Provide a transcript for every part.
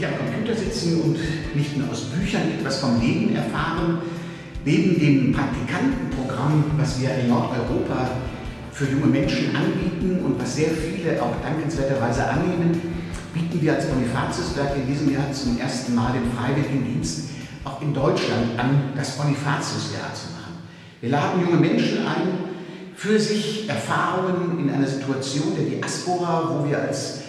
nicht am Computer sitzen und nicht nur aus Büchern etwas vom Leben erfahren. Neben dem Praktikantenprogramm, was wir in Nordeuropa für junge Menschen anbieten und was sehr viele auch dankenswerterweise annehmen, bieten wir als Bonifatiuswerk in diesem Jahr zum ersten Mal den Freiwilligendienst auch in Deutschland an, das Bonifatiusjahr zu machen. Wir laden junge Menschen ein, für sich Erfahrungen in einer Situation der Diaspora, wo wir als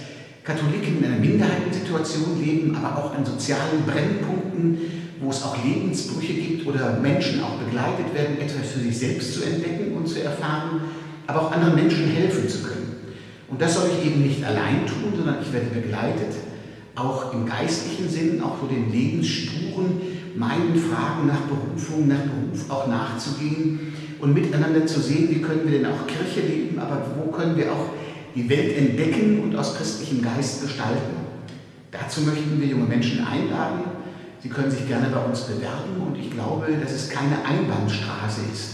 Katholiken in einer Minderheitensituation leben, aber auch an sozialen Brennpunkten, wo es auch Lebensbrüche gibt oder Menschen auch begleitet werden, etwas für sich selbst zu entdecken und zu erfahren, aber auch anderen Menschen helfen zu können. Und das soll ich eben nicht allein tun, sondern ich werde begleitet, auch im geistlichen Sinn, auch vor den Lebensspuren, meinen Fragen nach Berufung, nach Beruf auch nachzugehen und miteinander zu sehen, wie können wir denn auch Kirche leben, aber wo können wir auch die Welt entdecken und aus christlichem Geist gestalten. Dazu möchten wir junge Menschen einladen. Sie können sich gerne bei uns bewerben und ich glaube, dass es keine Einbahnstraße ist.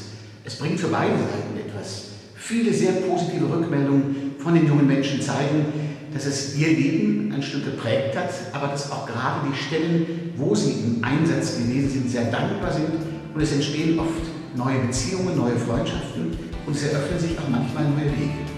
Es bringt für beide Seiten etwas. Viele sehr positive Rückmeldungen von den jungen Menschen zeigen, dass es ihr Leben ein Stück geprägt hat, aber dass auch gerade die Stellen, wo sie im Einsatz gewesen sind, sehr dankbar sind und es entstehen oft neue Beziehungen, neue Freundschaften und es eröffnen sich auch manchmal neue Wege.